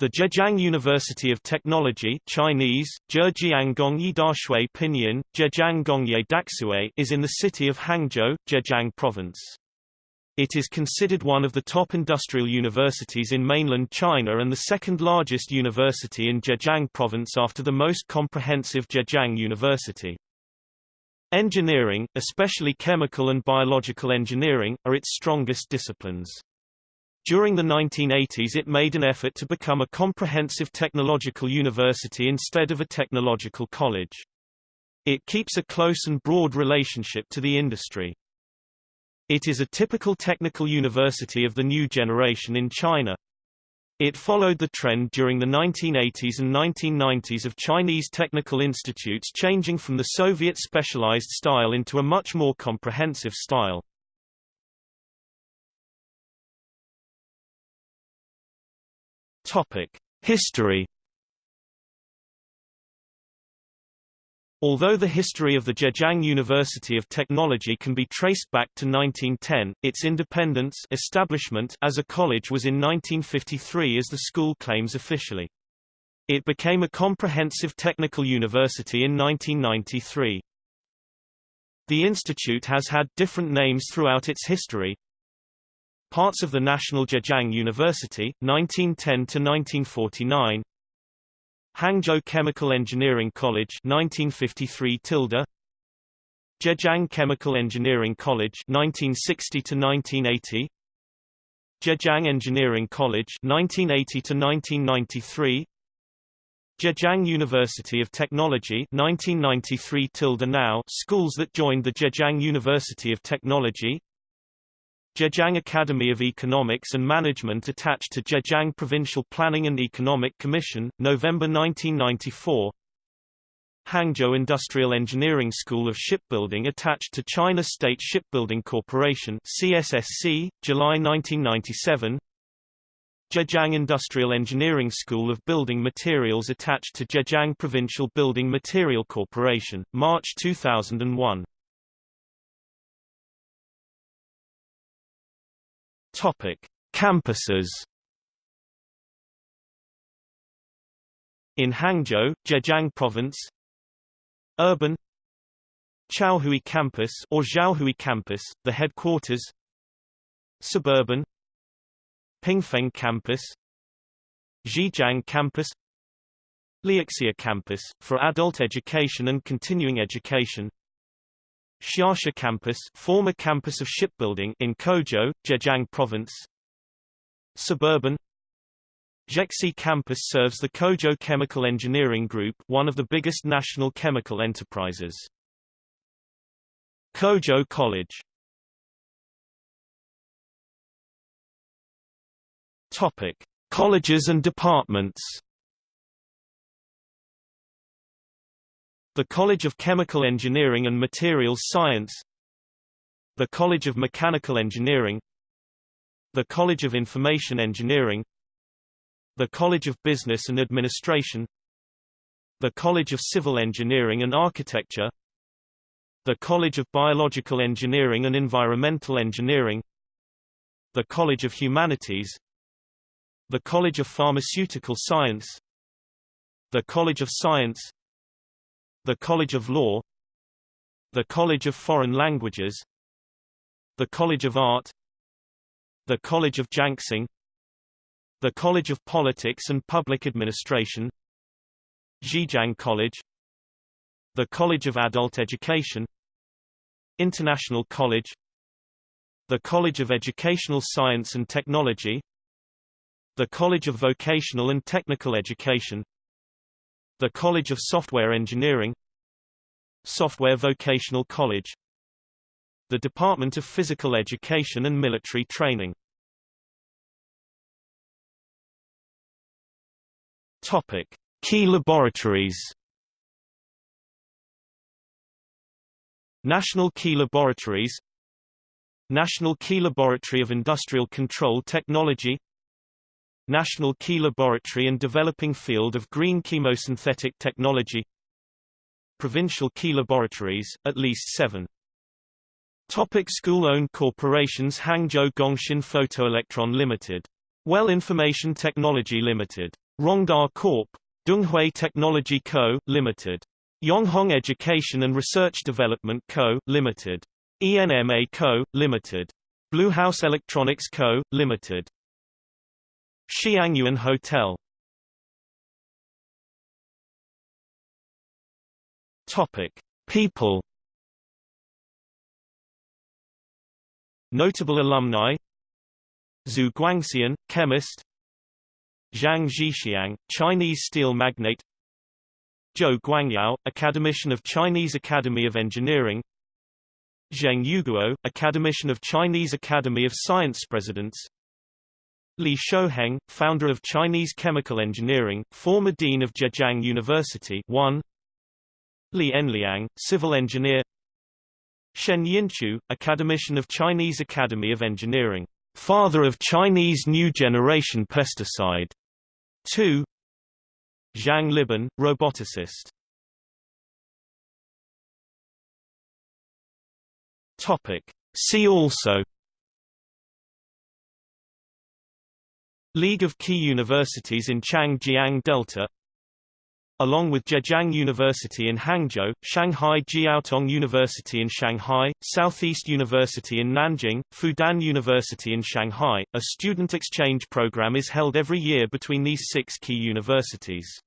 The Zhejiang University of Technology Chinese, Pinyin, Zhejiang Gongye Daxue is in the city of Hangzhou, Zhejiang Province. It is considered one of the top industrial universities in mainland China and the second largest university in Zhejiang Province after the most comprehensive Zhejiang University. Engineering, especially chemical and biological engineering, are its strongest disciplines. During the 1980s it made an effort to become a comprehensive technological university instead of a technological college. It keeps a close and broad relationship to the industry. It is a typical technical university of the new generation in China. It followed the trend during the 1980s and 1990s of Chinese technical institutes changing from the Soviet specialized style into a much more comprehensive style. History. Although the history of the Zhejiang University of Technology can be traced back to 1910, its independence establishment as a college was in 1953 as the school claims officially. It became a comprehensive technical university in 1993. The institute has had different names throughout its history, Parts of the National Zhejiang University, 1910–1949 Hangzhou Chemical Engineering College 1953 tilde. Zhejiang Chemical Engineering College 1960 to 1980 Zhejiang Engineering College 1980 to 1993 Zhejiang University of Technology 1993 tilde. Now schools that joined the Zhejiang University of Technology Zhejiang Academy of Economics and Management attached to Zhejiang Provincial Planning and Economic Commission, November 1994 Hangzhou Industrial Engineering School of Shipbuilding attached to China State Shipbuilding Corporation CSSC, July 1997 Zhejiang Industrial Engineering School of Building Materials attached to Zhejiang Provincial Building Material Corporation, March 2001 Topic: Campuses. In Hangzhou, Zhejiang Province. Urban Chaohui Campus or Zhaohui Campus, the headquarters. Suburban Pingfeng Campus Zhijiang Campus Liaxia Campus, for adult education and continuing education Xiaxia Campus, former campus of shipbuilding in Quzhou, Zhejiang Province. Suburban Zhexi Campus serves the Quzhou Chemical Engineering Group, one of the biggest national chemical enterprises. Quzhou College Topic: Colleges and departments the College of Chemical Engineering and Materials Science the College of Mechanical Engineering the College of Information Engineering the College of Business and Administration the College of Civil Engineering and Architecture the College of Biological Engineering and Environmental Engineering the College of Humanities the College of Pharmaceutical Science the College of Science the College of Law. The College of Foreign Languages. The College of Art. The College of Jianxing. The College of Politics and Public Administration. Zhejiang College. The College of Adult Education. International College. The College of Educational Science and Technology. The College of Vocational and Technical Education the College of Software Engineering Software Vocational College the Department of Physical Education and Military Training. Topic. Key laboratories. National Key Laboratories. National Key Laboratory of Industrial Control Technology National Key Laboratory and developing field of green chemosynthetic technology Provincial Key Laboratories, at least seven. Topic School-owned corporations Hangzhou Gongxin Photoelectron Limited. Well Information Technology Limited. Rongda Corp. Donghui Technology Co., Limited. Yonghong Education and Research Development Co., Limited. ENMA Co., Limited. Blue House Electronics Co., Limited. Xiangyuan Hotel. Topic. People. Notable alumni Zhu Guangxian, chemist. Zhang Zhixiang, Chinese steel magnate. Zhou Guangyao, Academician of Chinese Academy of Engineering. Zheng Yuguo, Academician of Chinese Academy of Science Presidents Li Shouheng, founder of Chinese Chemical Engineering, former Dean of Zhejiang University 1 Li Enliang, civil engineer Shen Yinchu, academician of Chinese Academy of Engineering, father of Chinese new generation pesticide. 2 Zhang Liban, roboticist. Topic. See also League of Key Universities in Changjiang Delta Along with Zhejiang University in Hangzhou, Shanghai Jiaotong University in Shanghai, Southeast University in Nanjing, Fudan University in Shanghai, a student exchange program is held every year between these six key universities.